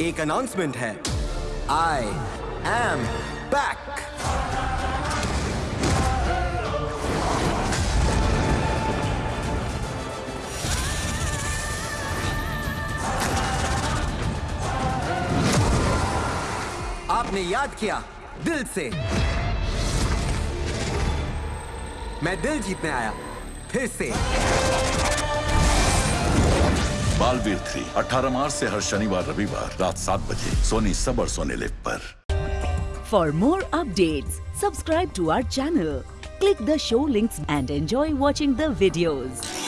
एक अनाउंसमेंट है। I am back आपने याद किया दिल से? मैं दिल जीतने आया, फिर से। बालवीर थ्री अठारह मार्च ऐसी हर शनिवार, रविवार, रात सात बजे, सोनी सबर सोने लिप पर। For more update subscribe to our channel click the show links and enjoy watching the videos